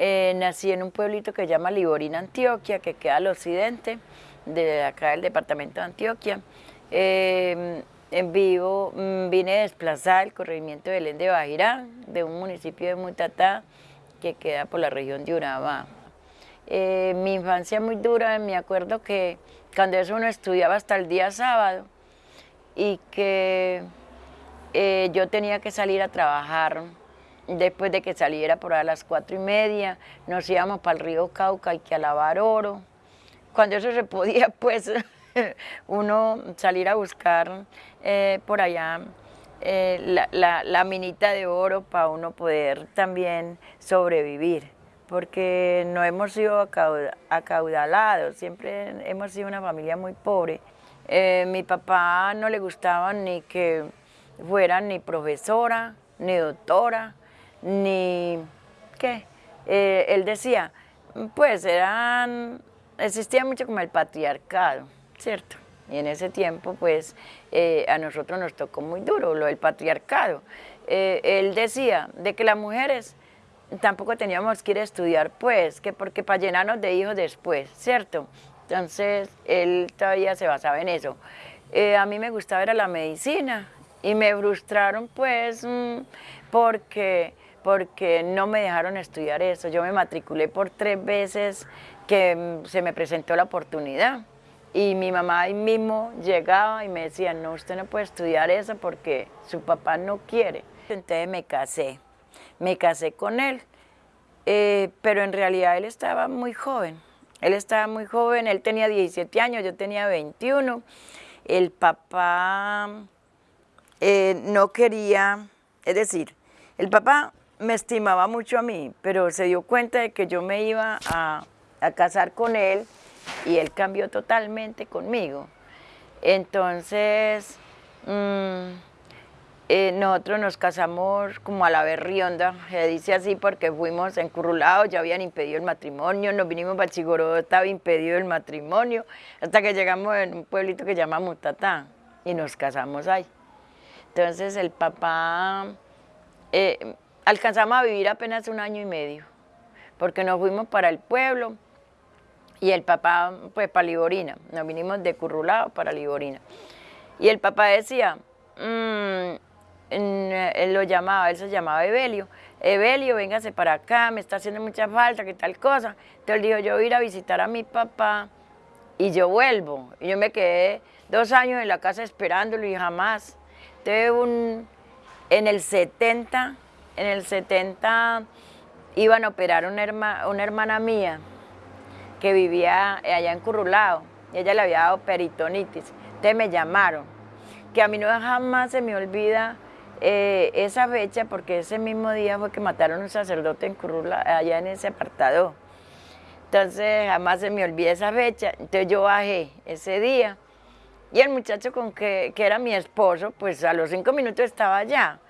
Eh, nací en un pueblito que se llama Liborina, Antioquia, que queda al occidente de acá del departamento de Antioquia. Eh, en vivo mm, vine desplazada del corregimiento de Belén de Bajirá, de un municipio de Mutatá, que queda por la región de Urabá. Eh, mi infancia muy dura, me acuerdo que cuando eso uno estudiaba hasta el día sábado y que yo tenía que salir a trabajar Después de que saliera por a las cuatro y media, nos íbamos para el río Cauca y que a lavar oro. Cuando eso se podía, pues, uno salir a buscar eh, por allá eh, la, minita de oro para uno poder también sobrevivir, porque no hemos sido acaudalados, siempre hemos sido una familia muy pobre. Eh, mi papá no le gustaba ni que fuera ni profesora, ni doctora, ni qué. Eh, él decía, pues eran, existía mucho como el patriarcado, ¿cierto? Y en ese tiempo, pues, eh, a nosotros nos tocó muy duro lo del patriarcado. Eh, él decía de que las mujeres tampoco teníamos que ir a estudiar, pues, que porque para llenarnos de hijos después, ¿cierto? Entonces, él todavía se basaba en eso. a mí me gustaba ir a la medicina y me frustraron, pues, mm, porque porque no me dejaron estudiar eso. Yo me matriculé por tres veces que mm, se me presentó la oportunidad. Y mi mamá ahí mismo llegaba y me decía, no, usted no puede estudiar eso porque su papá no quiere. Entonces me casé, me casé con él, eh, pero en realidad él estaba muy joven. Él estaba muy joven, él tenía 17 años, yo tenía 21. El papá eh, no quería, es decir, el papá me estimaba mucho a mí, pero se dio cuenta de que yo me iba a, casar con él y él cambió totalmente conmigo. Entonces, mm, eh, nosotros nos casamos como a la berrionda, se dice así porque fuimos encurrulados, ya habían impedido el matrimonio, nos vinimos a Chigoró, estaba impedido el matrimonio, hasta que llegamos en un pueblito que se llama Mutatá y nos casamos ahí. Entonces el papá... Eh, Alcanzamos a vivir apenas un año y medio, porque nos fuimos para el pueblo y el papá, pues para Liborina, nos vinimos de Currulado para Liborina. Y el papá decía, mm, él lo llamaba, él se llamaba Evelio, Evelio, véngase para acá, me está haciendo mucha falta, qué tal cosa. Entonces dijo, yo voy a ir a visitar a mi papá y yo vuelvo. Y yo me quedé dos años en la casa esperándolo y jamás. Entonces un, en el 70 en el 70 iban a operar una, una hermana mía que vivía allá en Currulao, y ella le había dado peritonitis. Entonces me llamaron, que a mí no jamás se me olvida eh, esa fecha, porque ese mismo día fue que mataron un sacerdote en Currulao, allá en ese apartado. Entonces jamás se me olvida esa fecha. Entonces yo bajé ese día y el muchacho con que era mi esposo, pues a los cinco minutos estaba allá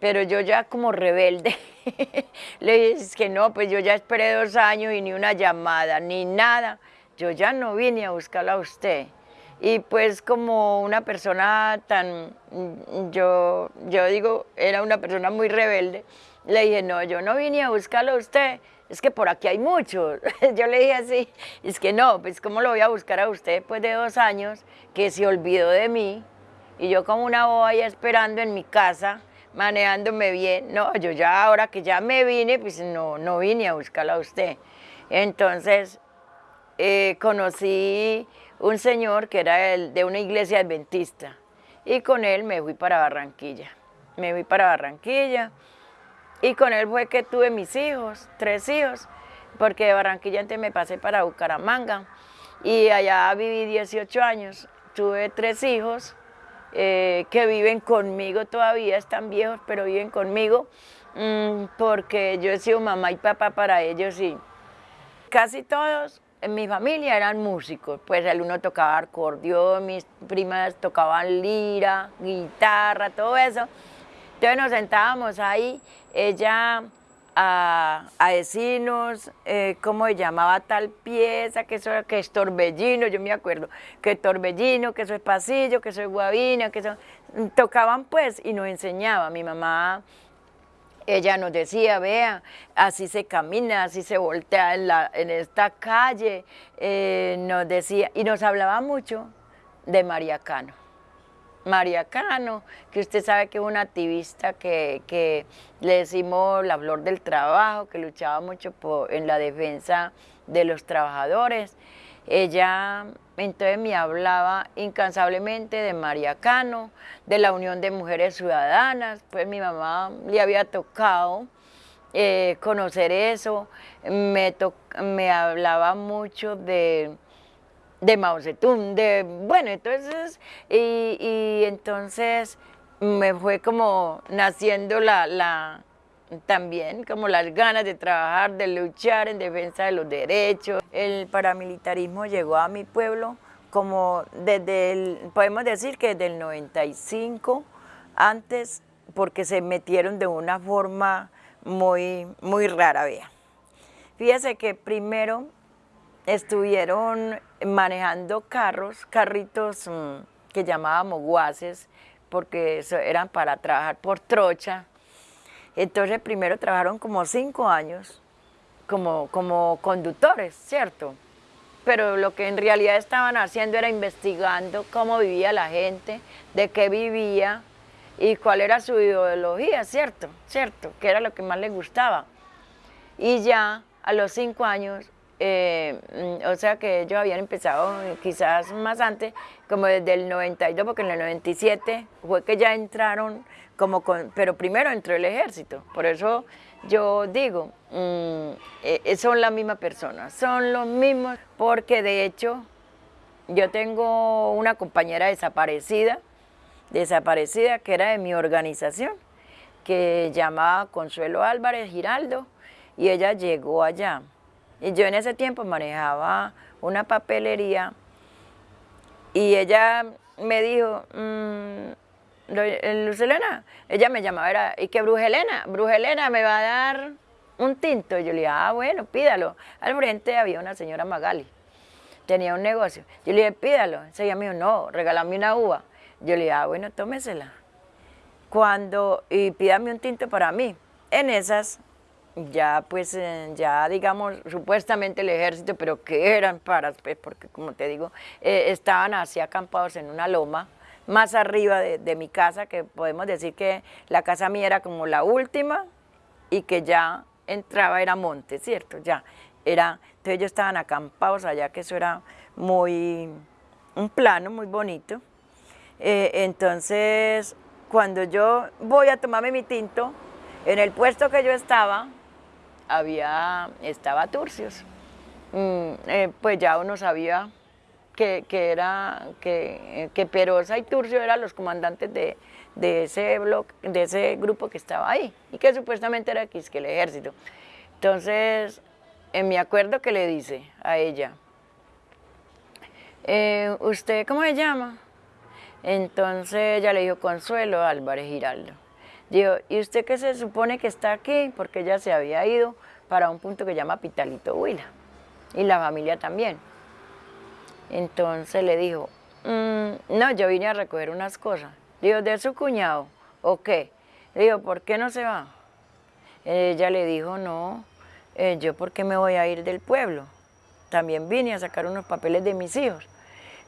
pero yo ya como rebelde le dije que no, pues yo ya esperé dos años y ni una llamada, ni nada, yo ya no vine a buscarla a usted. Y pues como una persona tan, yo, yo digo, era una persona muy rebelde, le dije, no, yo no vine a buscarla a usted, es que por aquí hay muchos. yo le dije así, es que no, pues cómo lo voy a buscar a usted después de dos años que se olvidó de mí, y yo como una boba ya esperando en mi casa, manejándome bien. No, yo ya ahora que ya me vine, pues no, no vine a buscarla a usted. Entonces eh, conocí un señor que era el, de una iglesia adventista y con él me fui para Barranquilla. Me fui para Barranquilla y con él fue que tuve mis hijos, tres hijos, porque de Barranquilla antes me pasé para Bucaramanga y allá viví 18 años. Tuve tres hijos eh, que viven conmigo todavía, están viejos, pero viven conmigo, mm, porque yo he sido mamá y papá para ellos y casi todos en mi familia eran músicos, pues el uno tocaba acordeón, mis primas tocaban lira, guitarra, todo eso. Entonces nos sentábamos ahí, ella a, decirnos eh, cómo se llamaba tal pieza, que eso que es torbellino, yo me acuerdo, que torbellino, que eso es pasillo, que eso es guabina, que eso... Tocaban pues y nos enseñaba, mi mamá ella nos decía, vea, así se camina, así se voltea en, la, en esta calle, eh, nos decía, y nos hablaba mucho de María Cano. María Cano, que usted sabe que es una activista que, le decimos la flor del trabajo, que luchaba mucho en la defensa de los trabajadores. Ella entonces me hablaba incansablemente de María Cano, de la Unión de Mujeres Ciudadanas, pues mi mamá le había tocado eh, conocer eso, me, me hablaba mucho de, de Mao Zedong, de, bueno, entonces, y, entonces me fue como naciendo la, la, también como las ganas de trabajar, de luchar en defensa de los derechos. El paramilitarismo llegó a mi pueblo como desde el, podemos decir que desde el 95, antes, porque se metieron de una forma muy, muy rara, vea. Fíjese que primero estuvieron manejando carros, carritos mm, que llamábamos guases, porque eran para trabajar por trocha, entonces primero trabajaron como cinco años como, como conductores, ¿cierto? Pero lo que en realidad estaban haciendo era investigando cómo vivía la gente, de qué vivía y cuál era su ideología, ¿cierto? ¿Cierto? Que era lo que más les gustaba. Y ya a los cinco años, eh, o sea que ellos habían empezado quizás más antes, como desde el 92, porque en el 97 fue que ya entraron como pero primero entró el ejército, por eso yo digo, mm, eh, son la misma persona, son los mismos, porque de hecho yo tengo una compañera desaparecida, desaparecida que era de mi organización, que llamaba Consuelo Álvarez Giraldo, y ella llegó allá. Y yo en ese tiempo manejaba una papelería, y ella me dijo, mm, Luz ella me llamaba, era, ¿y qué Brujelena? Brujelena me va a dar un tinto. Y yo le dije, ah, bueno, pídalo. Al frente había una señora Magali, tenía un negocio. Yo le dije, pídalo. Ella me dijo, no, regálame una uva. Yo le dije, ah, bueno, tómesela. Cuando, y pídame un tinto para mí. En esas, ya pues, eh, ya digamos, supuestamente el ejército, pero que eran para, pues, porque como te digo, eh, estaban así acampados en una loma, más arriba de, mi casa, que podemos decir que la casa mía era como la última y que ya entraba, era monte, ¿cierto? Ya, era, entonces ellos estaban acampados allá, que eso era muy, un plano muy bonito. Eh, entonces, cuando yo voy a tomarme mi tinto, en el puesto que yo estaba, había, estaba Turcios. Mm, eh, pues ya uno sabía que, era, que, que, Perosa y Turcio eran los comandantes de, ese bloque, de ese grupo que estaba ahí, y que supuestamente era que el ejército. Entonces, en mi acuerdo que le dice a ella, eh, ¿usted cómo se llama? Entonces ella le dijo, Consuelo Álvarez Giraldo. Dijo, ¿y usted qué se supone que está aquí? Porque ella se había ido para un punto que llama Pitalito Huila, y la familia también. Entonces le dijo, mm, no, yo vine a recoger unas cosas. Dijo, ¿de su cuñado? ¿O qué? Le dijo, ¿por qué no se va? Ella le dijo, no, eh, yo por qué me voy a ir del pueblo. También vine a sacar unos papeles de mis hijos.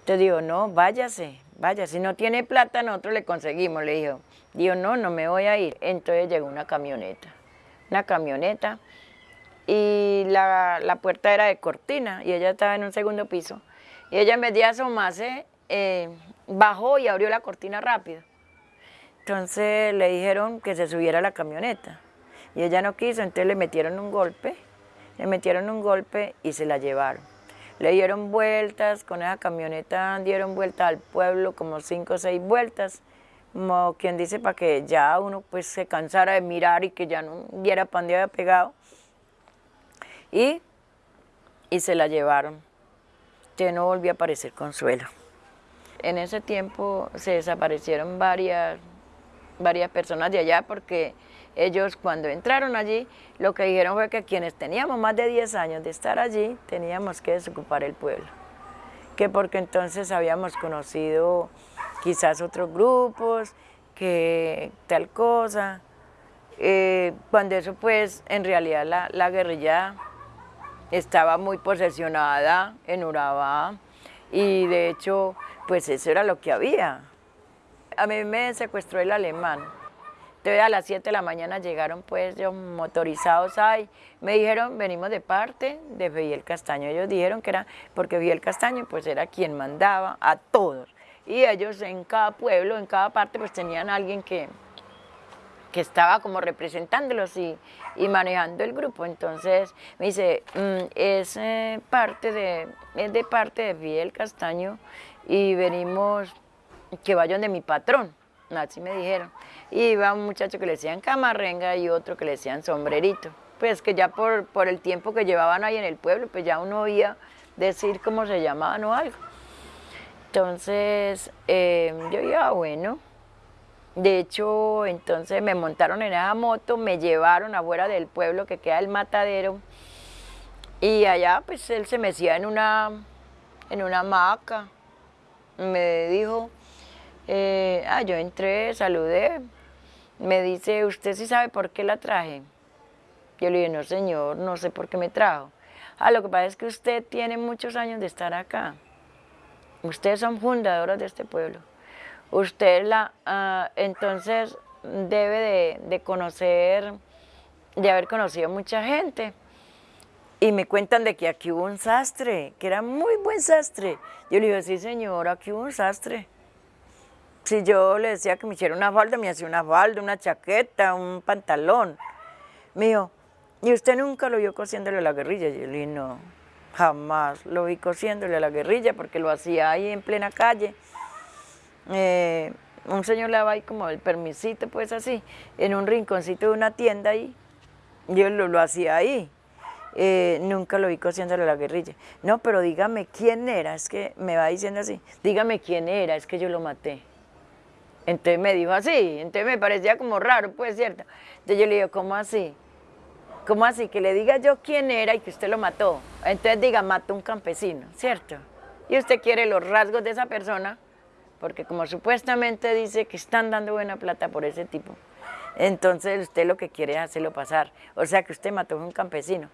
Entonces dijo, no, váyase, vaya, si no tiene plata nosotros le conseguimos, le dijo. Dijo, no, no me voy a ir. Entonces llegó una camioneta, una camioneta, y la, la puerta era de cortina, y ella estaba en un segundo piso. Y ella en vez de asomarse, eh, bajó y abrió la cortina rápido. Entonces le dijeron que se subiera a la camioneta. Y ella no quiso, entonces le metieron un golpe, le metieron un golpe y se la llevaron. Le dieron vueltas, con esa camioneta dieron vueltas al pueblo, como cinco o seis vueltas, como quien dice para que ya uno pues se cansara de mirar y que ya no viera para dónde había pegado. Y, y se la llevaron no volvió a aparecer Consuelo. En ese tiempo se desaparecieron varias, varias personas de allá porque ellos cuando entraron allí lo que dijeron fue que quienes teníamos más de 10 años de estar allí teníamos que desocupar el pueblo. Que porque entonces habíamos conocido quizás otros grupos, que tal cosa, Eh, cuando eso pues en realidad la, la, guerrilla estaba muy posesionada en Urabá y de hecho pues eso era lo que había. A mí me secuestró el alemán. Entonces a las 7 de la mañana llegaron pues ellos motorizados ahí, me dijeron venimos de parte de Fidel Castaño, ellos dijeron que era porque Fidel Castaño pues era quien mandaba a todos. Y ellos en cada pueblo, en cada parte pues tenían alguien que, que estaba como representándolos y, y, manejando el grupo. Entonces me dice, mm, es, eh, parte de, es de parte de Fidel Castaño y venimos que vayan de mi patrón, así me dijeron. Y iba un muchacho que le decían camarrenga y otro que le decían sombrerito. Pues que ya por, por el tiempo que llevaban ahí en el pueblo, pues ya uno oía decir cómo se llamaban o algo. Entonces eh, yo iba, bueno, de hecho, entonces me montaron en esa moto, me llevaron afuera del pueblo que queda el matadero y allá pues él se mecía en una, en una hamaca. Me dijo, eh, ah, yo entré, saludé, me dice, ¿usted sí sabe por qué la traje? Yo le dije, no señor, no sé por qué me trajo. Ah, lo que pasa es que usted tiene muchos años de estar acá. Ustedes son fundadoras de este pueblo. Usted la, ah, entonces debe de, conocer, de haber conocido mucha gente. Y me cuentan de que aquí hubo un sastre, que era muy buen sastre. Yo le digo, sí señor, aquí hubo un sastre. Si yo le decía que me hiciera una falda, me hacía una falda, una chaqueta, un pantalón. Me dijo, ¿y usted nunca lo vio cosiéndole a la guerrilla? Yo le dije, no. Jamás lo vi cosiéndole a la guerrilla porque lo hacía ahí en plena calle. Eh, un señor le daba ahí como el permisito, pues así, en un rinconcito de una tienda ahí. Yo lo, lo hacía ahí. Eh, nunca lo vi cosiéndole a la guerrilla. No, pero dígame quién era, es que me va diciendo así, dígame quién era, es que yo lo maté. Entonces me dijo así, entonces me parecía como raro, pues cierto. Entonces yo le digo, ¿cómo así? ¿Cómo así? Que le diga yo quién era y que usted lo mató. Entonces diga, mató un campesino, ¿cierto? Y usted quiere los rasgos de esa persona, porque como supuestamente dice que están dando buena plata por ese tipo, entonces usted lo que quiere es hacerlo pasar. O sea que usted mató a un campesino.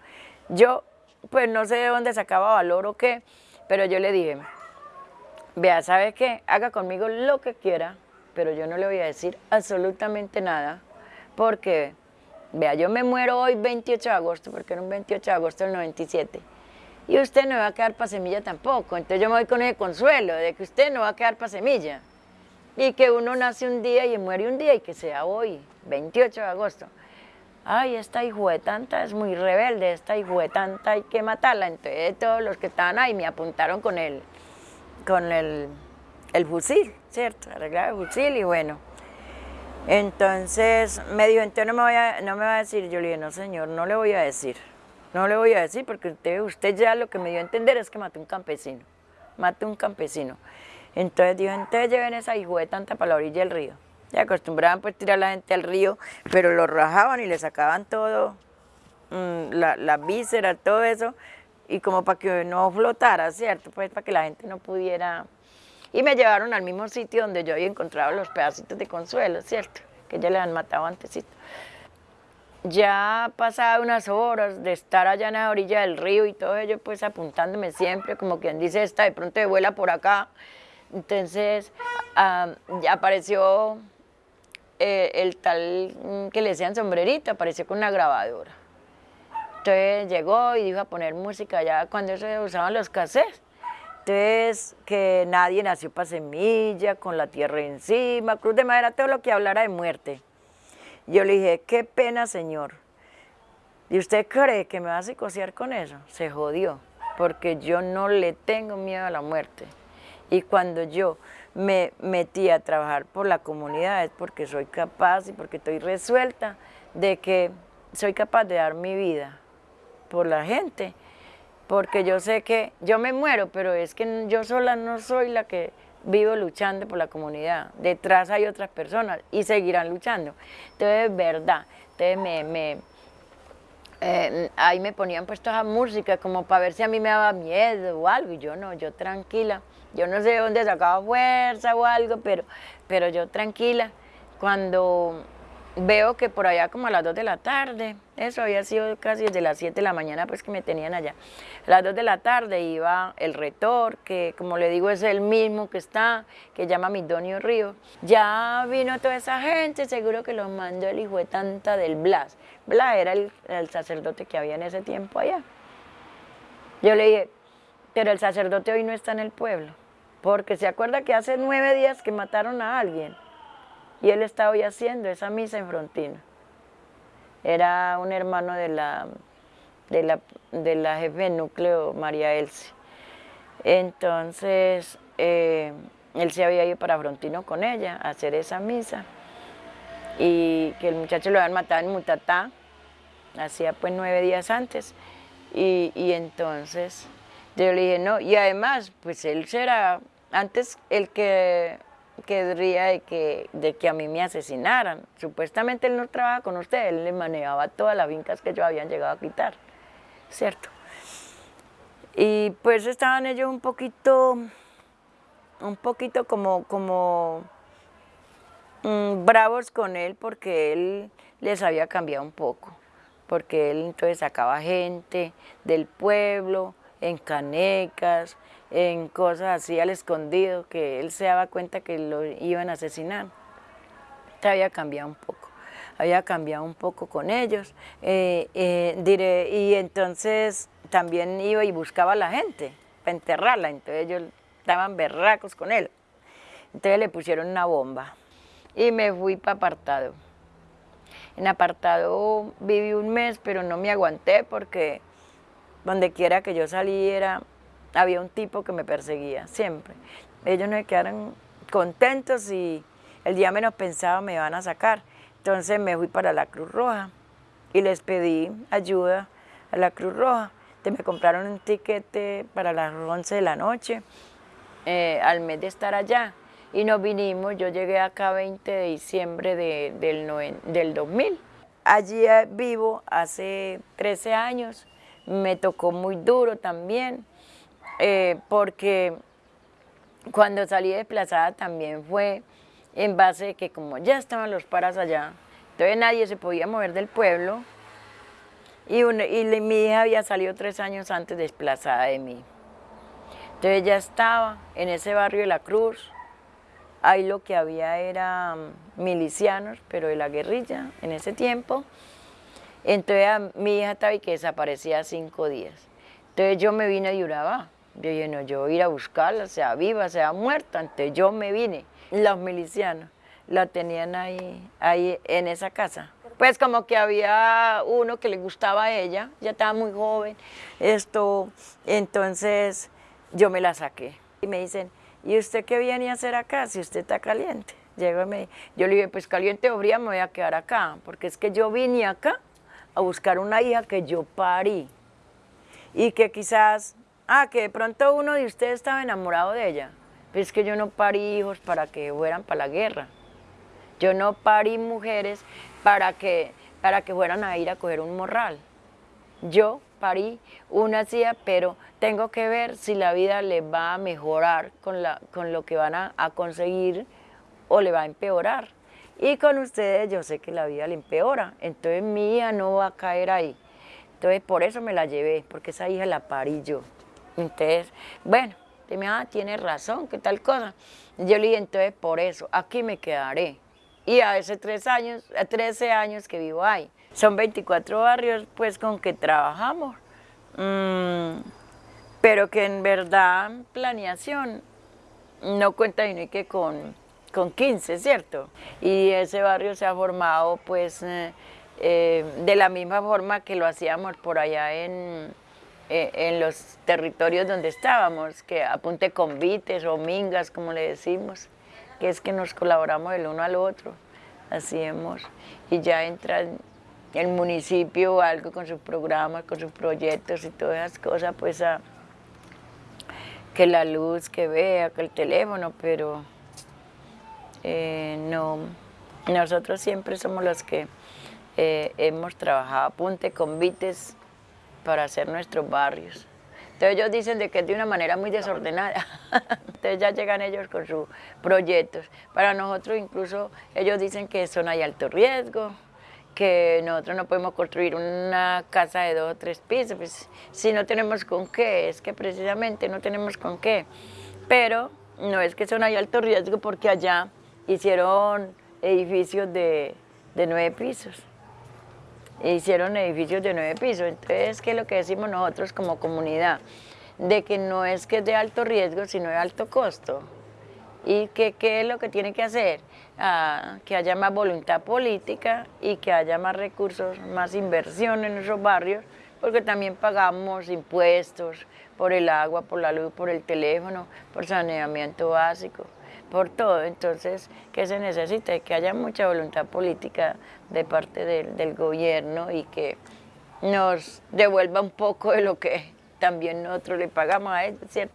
Yo, pues no sé de dónde sacaba valor o qué, pero yo le dije, vea, ¿sabe qué? Haga conmigo lo que quiera, pero yo no le voy a decir absolutamente nada, porque Vea, yo me muero hoy 28 de agosto, porque era un 28 de agosto del 97. Y usted no va a quedar para semilla tampoco. Entonces yo me voy con ese consuelo de que usted no va a quedar para semilla. Y que uno nace un día y muere un día y que sea hoy, 28 de agosto. Ay, esta hijo de tanta es muy rebelde, esta hijo de tanta hay que matarla. Entonces todos los que estaban ahí me apuntaron con el, con el, el fusil, ¿cierto? Arreglar el fusil y bueno. Entonces me dijo, entonces no me, voy a, no me va a decir. Yo le dije, no señor, no le voy a decir. No le voy a decir porque usted, ya lo que me dio a entender es que maté un campesino. Maté un campesino. Entonces dijo, entonces lleven esa de tanta para la orilla del río. Ya acostumbraban pues tirar a la gente al río, pero lo rajaban y le sacaban todo, mm, la, la víscera, todo eso, y como para que no flotara, ¿cierto? Pues para que la gente no pudiera y me llevaron al mismo sitio donde yo había encontrado los pedacitos de consuelo, ¿cierto? Que ya le han matado antesito. Ya pasaba unas horas de estar allá en la orilla del río y todo ello, pues apuntándome siempre, como quien dice, esta de pronto de vuela por acá. Entonces, ya apareció eh, el tal mm, que le decían sombrerito, apareció con una grabadora. Entonces llegó y dijo a poner música ya cuando se usaban los cassettes. Que nadie nació para semilla, con la tierra encima, cruz de madera, todo lo que hablara de muerte. Yo le dije, qué pena, señor. ¿Y usted cree que me va a psicosear con eso? Se jodió, porque yo no le tengo miedo a la muerte. Y cuando yo me metí a trabajar por la comunidad es porque soy capaz y porque estoy resuelta de que soy capaz de dar mi vida por la gente porque yo sé que yo me muero, pero es que yo sola no soy la que vivo luchando por la comunidad. Detrás hay otras personas y seguirán luchando. Entonces, es verdad. Entonces, me, eh, ahí me ponían puesto esa música como para ver si a mí me daba miedo o algo. Y yo no, yo tranquila. Yo no sé de dónde sacaba fuerza o algo, pero, pero yo tranquila. Cuando veo que por allá como a las 2 de la tarde, eso había sido casi desde las 7 de la mañana pues que me tenían allá. A las 2 de la tarde iba el retor, que como le digo es el mismo que está, que llama Midonio Río. Ya vino toda esa gente, seguro que los mandó el hijo de tanta del Blas. Blas era el, el sacerdote que había en ese tiempo allá. Yo le dije, pero el sacerdote hoy no está en el pueblo, porque se acuerda que hace nueve días que mataron a alguien y él estaba hoy haciendo esa misa en Frontino. Era un hermano de la, de la, de la jefe de núcleo, María Elsie. Entonces, eh, él se había ido para Frontino con ella a hacer esa misa y que el muchacho lo habían matado en Mutatá, hacía pues nueve días antes. Y, y entonces yo le dije, no, y además, pues él será, antes el que querría de que, de que a mí me asesinaran. Supuestamente él no trabaja con usted, él le manejaba todas las fincas que yo habían llegado a quitar, ¿cierto? Y pues estaban ellos un poquito, un poquito como, como mm, bravos con él porque él les había cambiado un poco, porque él entonces sacaba gente del pueblo, en canecas, en cosas así al escondido, que él se daba cuenta que lo iban a asesinar. Te había cambiado un poco, había cambiado un poco con ellos. Eh, eh, diré, y entonces también iba y buscaba a la gente para enterrarla, entonces ellos estaban berracos con él. Entonces le pusieron una bomba y me fui para apartado. En apartado viví un mes, pero no me aguanté porque donde quiera que yo saliera, había un tipo que me perseguía, siempre. Ellos no se quedaron contentos y el día menos pensaba me iban a sacar. Entonces me fui para la Cruz Roja y les pedí ayuda a la Cruz Roja. Entonces me compraron un tiquete para las 11 de la noche, eh, al mes de estar allá. Y nos vinimos, yo llegué acá 20 de diciembre del, del 2000. Allí eh, vivo hace 13 años, me tocó muy duro también. Eh, porque cuando salí desplazada también fue en base de que como ya estaban los paras allá, entonces nadie se podía mover del pueblo y, mi hija había salido tres años antes desplazada de mí. Entonces ya estaba en ese barrio de la Cruz, ahí lo que había era mm, milicianos, pero de la guerrilla en ese tiempo. Entonces mi hija estaba y que desaparecía cinco días. Entonces yo me vine de Urabá. Yo dije, no, yo voy a ir a buscarla, sea viva, sea muerta. Entonces yo me vine. Los milicianos la tenían ahí, ahí en esa casa. Pues como que había uno que le gustaba a ella, ya estaba muy joven, esto, entonces yo me la saqué. Y me dicen, ¿y usted qué viene a hacer acá si usted está caliente? Llego me, yo le dije, pues caliente o fría me voy a quedar acá, porque es que yo vine acá a buscar una hija que yo parí y que quizás Ah, que de pronto uno de ustedes estaba enamorado de ella. Pero es que yo no parí hijos para que fueran para la guerra. Yo no parí mujeres para que, para que fueran a ir a coger un morral. Yo parí una hacía, pero tengo que ver si la vida le va a mejorar con, la, con lo que van a, a conseguir o le va a empeorar. Y con ustedes yo sé que la vida le empeora, entonces mi hija no va a caer ahí. Entonces por eso me la llevé, porque esa hija la parí yo. Entonces, bueno, me ah, tiene razón, ¿qué tal cosa? Yo le dije, entonces por eso, aquí me quedaré. Y a hace tres años, a 13 años que vivo ahí. Son 24 barrios pues con que trabajamos. Mm, pero que en verdad planeación no cuenta ni que con, con 15, ¿cierto? Y ese barrio se ha formado pues eh, eh, de la misma forma que lo hacíamos por allá en, eh, en los territorios donde estábamos, que apunte convites o mingas, como le decimos, que es que nos colaboramos el uno al otro, así hemos, y ya entra el municipio algo con sus programas, con sus proyectos y todas esas cosas, pues a, que la luz, que vea, que el teléfono, pero eh, no, nosotros siempre somos los que eh, hemos trabajado apunte convites para hacer nuestros barrios. Entonces ellos dicen de que es de una manera muy desordenada. Entonces ya llegan ellos con sus proyectos. Para nosotros incluso ellos dicen que son hay alto riesgo, que nosotros no podemos construir una casa de dos o tres pisos, pues si no tenemos con qué, es que precisamente no tenemos con qué. Pero no es que son hay alto riesgo porque allá hicieron edificios de, de nueve pisos. Hicieron edificios de nueve pisos. Entonces, ¿qué es lo que decimos nosotros como comunidad? De que no es que es de alto riesgo, sino de alto costo. ¿Y que, qué es lo que tiene que hacer? Ah, que haya más voluntad política y que haya más recursos, más inversión en esos barrios, porque también pagamos impuestos por el agua, por la luz, por el teléfono, por saneamiento básico, por todo. Entonces, ¿qué se necesita? Que haya mucha voluntad política de parte del, gobierno y que nos devuelva un poco de lo que también nosotros le pagamos a ¿cierto?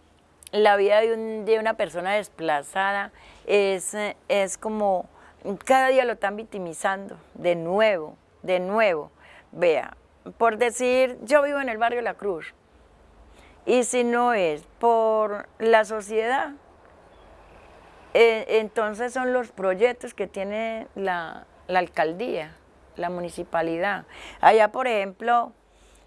la vida de, una persona desplazada es, es como, cada día lo están victimizando, de nuevo, de nuevo. Vea, por decir, yo vivo en el barrio La Cruz, y si no es por la sociedad, eh, entonces son los proyectos que tiene la, alcaldía, la municipalidad. Allá, por ejemplo,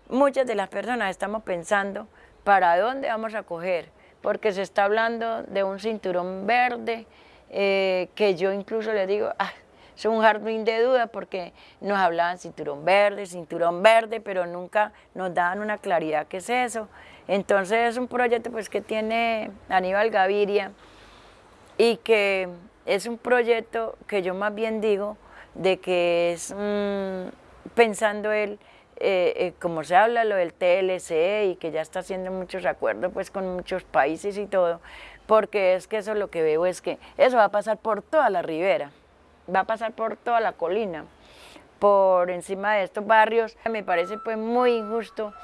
muchas de las personas estamos pensando para dónde vamos a coger porque se está hablando de un cinturón verde, eh, que yo incluso le digo, ah, es un jardín de duda porque nos hablaban cinturón verde, cinturón verde, pero nunca nos daban una claridad qué es eso. Entonces es un proyecto pues que tiene Aníbal Gaviria y que es un proyecto que yo más bien digo de que es mm, pensando él eh, eh, como se habla lo del TLC y que ya está haciendo muchos acuerdos pues con muchos países y todo, porque es que eso lo que veo es que eso va a pasar por toda la ribera, va a pasar por toda la colina, por encima de estos barrios. Me parece pues muy injusto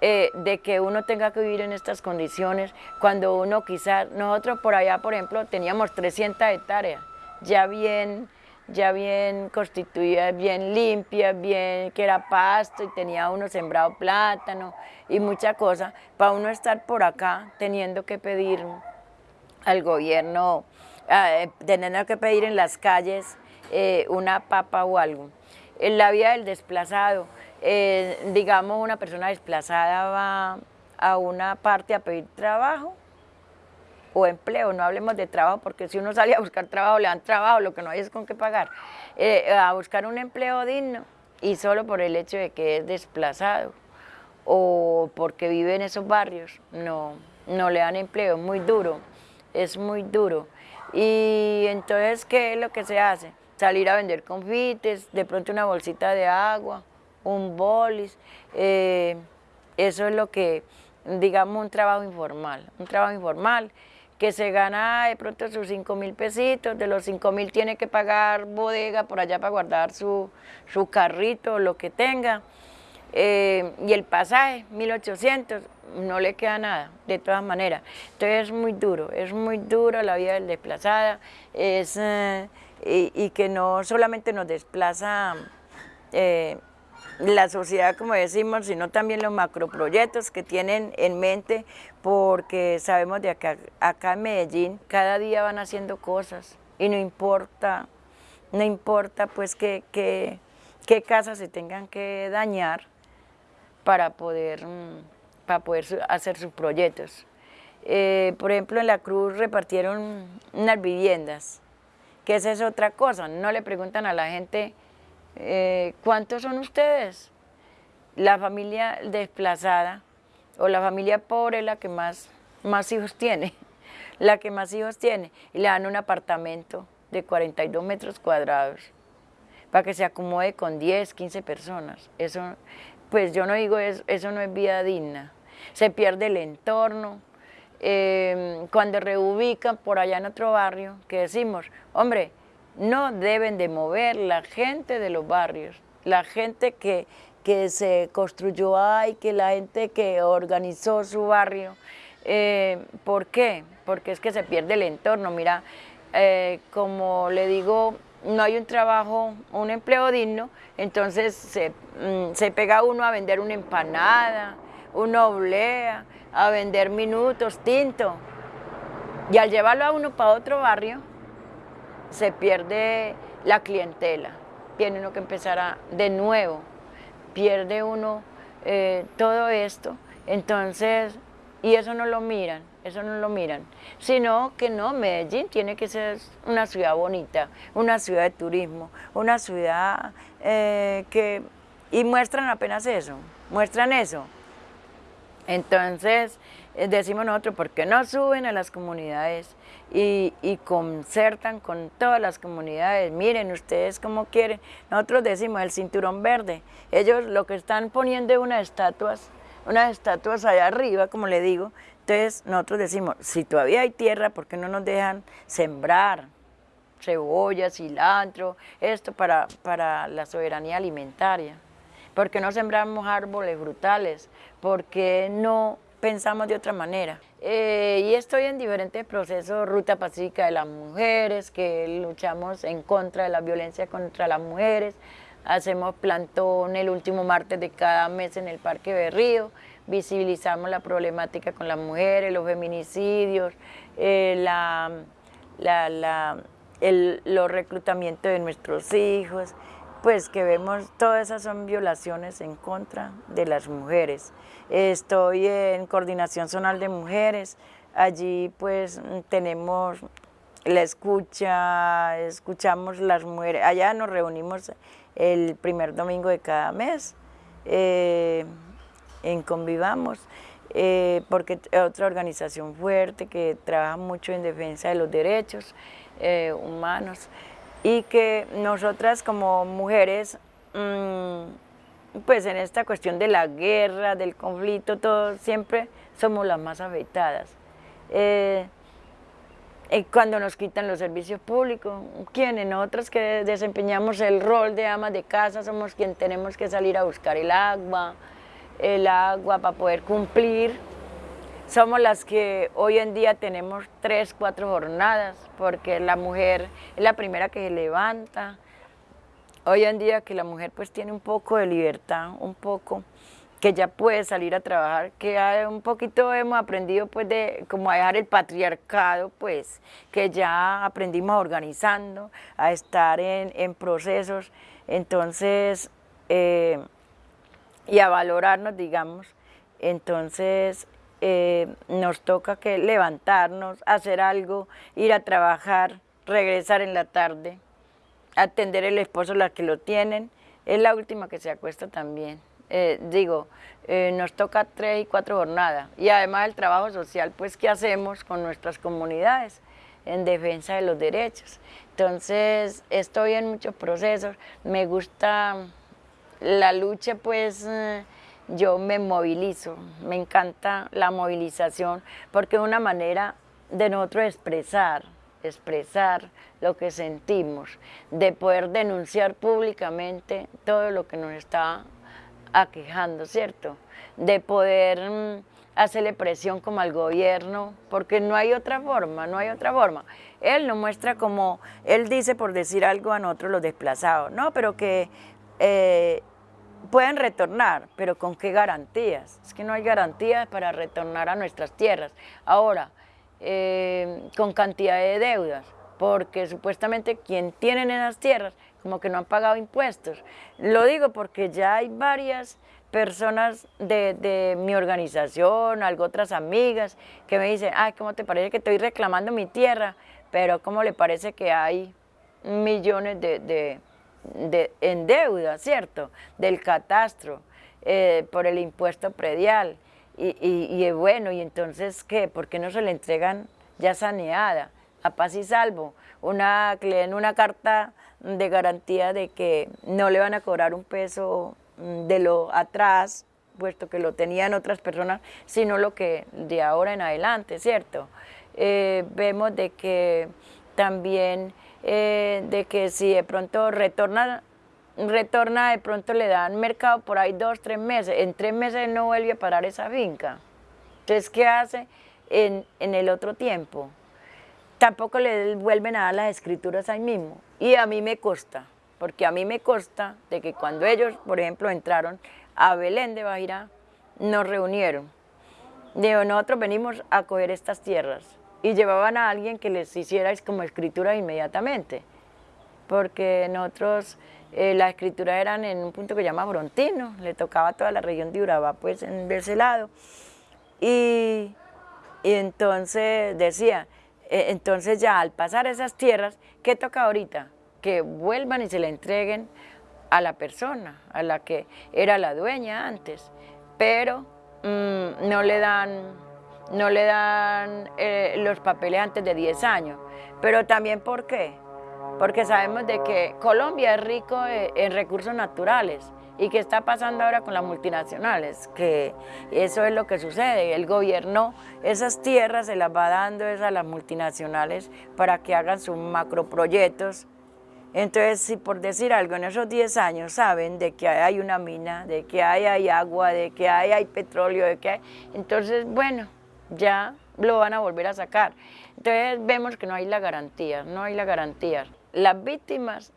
eh, de que uno tenga que vivir en estas condiciones cuando uno quizás, nosotros por allá por ejemplo teníamos 300 hectáreas, ya bien ya bien constituida, bien limpia, bien que era pasto y tenía uno sembrado plátano y mucha cosa, para uno estar por acá teniendo que pedir al gobierno, eh, teniendo que pedir en las calles eh, una papa o algo. En la vida del desplazado, eh, digamos una persona desplazada va a una parte a pedir trabajo, o empleo, no hablemos de trabajo, porque si uno sale a buscar trabajo, le dan trabajo, lo que no hay es con qué pagar, eh, a buscar un empleo digno y solo por el hecho de que es desplazado o porque vive en esos barrios, no, no le dan empleo, es muy duro, es muy duro. Y entonces, ¿qué es lo que se hace? Salir a vender confites, de pronto una bolsita de agua, un bolis, eh, eso es lo que, digamos, un trabajo informal, un trabajo informal que se gana de pronto sus 5 mil pesitos, de los 5 mil tiene que pagar bodega por allá para guardar su, su carrito, lo que tenga, eh, y el pasaje, 1800, no le queda nada, de todas maneras. Entonces es muy duro, es muy duro la vida del desplazada, es, eh, y, que no solamente nos desplaza la sociedad, como decimos, sino también los macroproyectos que tienen en mente, porque sabemos de acá, acá en Medellín cada día van haciendo cosas y no importa, no importa pues qué que, casas se tengan que dañar para poder, mm, para poder hacer sus proyectos. Eh, por ejemplo, en la Cruz repartieron unas viviendas, que esa es otra cosa, no le preguntan a la gente eh, ¿cuántos son ustedes? La familia desplazada o la familia pobre es la que más, más hijos tiene, la que más hijos tiene, y le dan un apartamento de 42 metros cuadrados para que se acomode con 10, 15 personas. Eso, pues yo no digo, eso, eso no es vida digna. Se pierde el entorno. Eh, cuando reubican por allá en otro barrio, que decimos, hombre, no deben de mover la gente de los barrios, la gente que, que se construyó ahí, que la gente que organizó su barrio. Eh, ¿Por qué? Porque es que se pierde el entorno. Mira, eh, como le digo, no hay un trabajo, un empleo digno, entonces se, mm, se pega uno a vender una empanada, uno oblea, a vender minutos, tinto. Y al llevarlo a uno para otro barrio, se pierde la clientela. Tiene uno que empezar de nuevo, pierde uno eh, todo esto. Entonces, y eso no lo miran, eso no lo miran. Sino que no, Medellín tiene que ser una ciudad bonita, una ciudad de turismo, una ciudad eh, que... Y muestran apenas eso, muestran eso. Entonces, eh, decimos nosotros, ¿por qué no suben a las comunidades y, concertan con todas las comunidades? Miren ustedes cómo quieren. Nosotros decimos el cinturón verde. Ellos lo que están poniendo es unas estatuas, unas estatuas allá arriba, como le digo. Entonces nosotros decimos, si todavía hay tierra, ¿por qué no nos dejan sembrar? cebolla, cilantro, esto para, para la soberanía alimentaria. ¿Por qué no sembramos árboles frutales? ¿Por qué no pensamos de otra manera? Eh, y estoy en diferentes procesos, Ruta Pacífica de las Mujeres, que luchamos en contra de la violencia contra las mujeres, hacemos plantón el último martes de cada mes en el Parque Berrío, visibilizamos la problemática con las mujeres, los feminicidios, eh, los reclutamientos de nuestros hijos, pues que vemos todas esas son violaciones en contra de las mujeres. Estoy en Coordinación Zonal de Mujeres, allí pues tenemos la escucha, escuchamos las mujeres, allá nos reunimos el primer domingo de cada mes eh, en Convivamos, eh, porque es otra organización fuerte que trabaja mucho en defensa de los derechos eh, humanos y que nosotras como mujeres, mm, pues en esta cuestión de la guerra, del conflicto, todo, siempre somos las más afectadas. Eh, cuando nos quitan los servicios públicos, quienes nosotros que desempeñamos el rol de amas de casa somos quienes tenemos que salir a buscar el agua, el agua para poder cumplir somos las que hoy en día tenemos tres, cuatro jornadas, porque la mujer es la primera que se levanta. Hoy en día que la mujer pues tiene un poco de libertad, un poco, que ya puede salir a trabajar, que un poquito hemos aprendido pues de como a dejar el patriarcado, pues, que ya aprendimos organizando, a estar en, procesos, entonces, eh, y a valorarnos, digamos, entonces eh, nos toca que levantarnos, hacer algo, ir a trabajar, regresar en la tarde, atender el esposo, las que lo tienen, es la última que se acuesta también. Eh, digo, eh, nos toca tres y cuatro jornadas y además el trabajo social, pues, ¿qué hacemos con nuestras comunidades en defensa de los derechos? Entonces, estoy en muchos procesos, me gusta la lucha, pues, yo me movilizo, me encanta la movilización porque es una manera de nosotros expresar, expresar lo que sentimos, de poder denunciar públicamente todo lo que nos está aquejando, ¿cierto? De poder mm, hacerle presión como al gobierno, porque no hay otra forma, no hay otra forma. Él nos muestra como, él dice por decir algo a nosotros los desplazados, no, pero que eh, pueden retornar, pero ¿con qué garantías? Es que no hay garantías para retornar a nuestras tierras. Ahora, eh, con cantidad de deudas, porque supuestamente quien tienen esas tierras como que no han pagado impuestos. Lo digo porque ya hay varias personas de, de mi organización, algo otras amigas, que me dicen, ay, ¿cómo te parece que estoy reclamando mi tierra? Pero ¿cómo le parece que hay millones de en deuda, ¿cierto? Del catastro eh, por el impuesto predial. Y, y, bueno, y entonces, ¿qué? ¿Por qué no se le entregan ya saneada, a paz y salvo? Una, den una carta de garantía de que no le van a cobrar un peso mm, de lo atrás, puesto que lo tenían otras personas, sino lo que de ahora en adelante, ¿cierto? Eh, vemos de que también eh, de que si de pronto retorna, retorna, de pronto le dan mercado por ahí dos, tres meses, en tres meses no vuelve a parar esa finca. Entonces, ¿qué hace en, en el otro tiempo? Tampoco le vuelven a dar las escrituras ahí mismo. Y a mí me consta, porque a mí me consta de que cuando ellos, por ejemplo, entraron a Belén de Bajirá, nos reunieron. Dijo, nosotros venimos a coger estas tierras. Y llevaban a alguien que les hiciera como escritura inmediatamente. Porque nosotros, eh, la escritura eran en un punto que se llama Brontino, le tocaba a toda la región de Urabá, pues en, ese lado. Y, y entonces decía, eh, entonces ya al pasar esas tierras, ¿qué toca ahorita? Que vuelvan y se le entreguen a la persona, a la que era la dueña antes, pero mm, no le dan, no le dan eh, los papeles antes de 10 años. Pero también, ¿por qué? Porque sabemos de que Colombia es rico eh, en recursos naturales, ¿Y qué está pasando ahora con las multinacionales? Que eso es lo que sucede, el gobierno esas tierras se las va dando a las multinacionales para que hagan sus macroproyectos. Entonces, si por decir algo, en esos 10 años saben de que hay una mina, de que hay, hay agua, de que hay, hay petróleo, de que. Entonces, bueno, ya lo van a volver a sacar. Entonces vemos que no hay la garantía, no hay la garantía. Las víctimas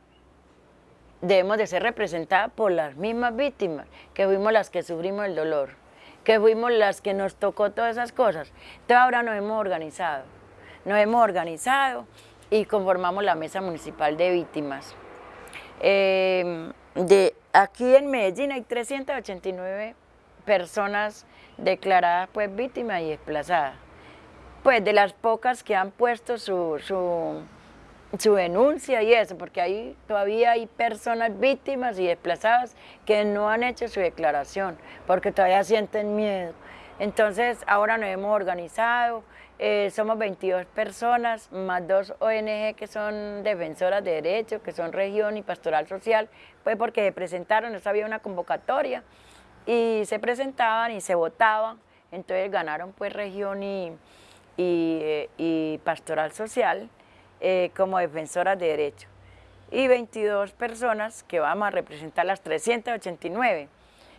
debemos de ser representadas por las mismas víctimas, que fuimos las que sufrimos el dolor, que fuimos las que nos tocó todas esas cosas. Entonces ahora nos hemos organizado, nos hemos organizado y conformamos la Mesa Municipal de Víctimas. Eh, de, aquí en Medellín hay 389 personas declaradas pues víctimas y desplazadas. Pues de las pocas que han puesto su su denuncia y eso, porque ahí todavía hay personas víctimas y desplazadas que no han hecho su declaración, porque todavía sienten miedo. Entonces ahora nos hemos organizado, eh, somos 22 personas, más dos ONG que son defensoras de derechos, que son región y pastoral social, pues porque se presentaron, eso había una convocatoria, y se presentaban y se votaban, entonces ganaron pues región y, y, eh, pastoral social, eh, como defensoras de derechos y 22 personas que vamos a representar las 389,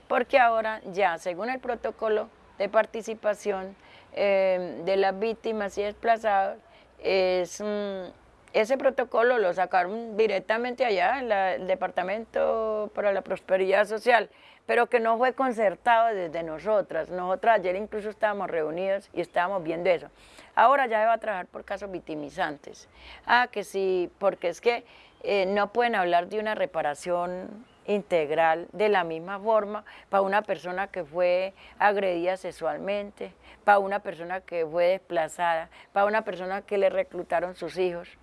porque ahora ya según el protocolo de participación eh, de las víctimas y desplazados, es, ese protocolo lo sacaron directamente allá en el Departamento para la Prosperidad Social, pero que no fue concertado desde nosotras. Nosotras ayer incluso estábamos reunidos y estábamos viendo eso. Ahora ya va a trabajar por casos victimizantes. Ah, que sí, porque es que eh, no pueden hablar de una reparación integral de la misma forma para una persona que fue agredida sexualmente, para una persona que fue desplazada, para una persona que le reclutaron sus hijos.